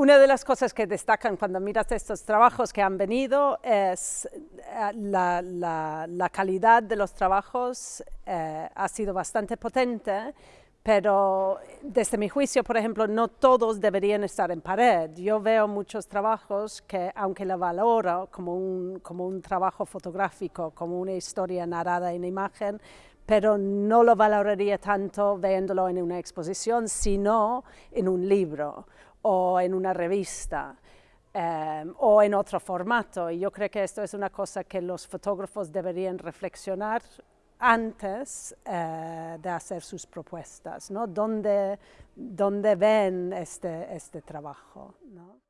una de las cosas que destacan cuando miras estos trabajos que han venido es eh, la, la, calidad de los trabajos eh, ha sido bastante potente, pero desde mi juicio, por ejemplo, no todos deberían estar en pared. Yo veo muchos trabajos que, aunque la valoro como un, como un trabajo fotográfico, como una historia narrada en imagen, pero no lo valoraría tanto viéndolo en una exposición, sino en un libro o en una revista. Eh, o en otro formato. Y yo creo que esto es una cosa que los fotógrafos deberían reflexionar antes eh, de hacer sus propuestas, ¿no? ¿Dónde, ven este, este trabajo? ¿no?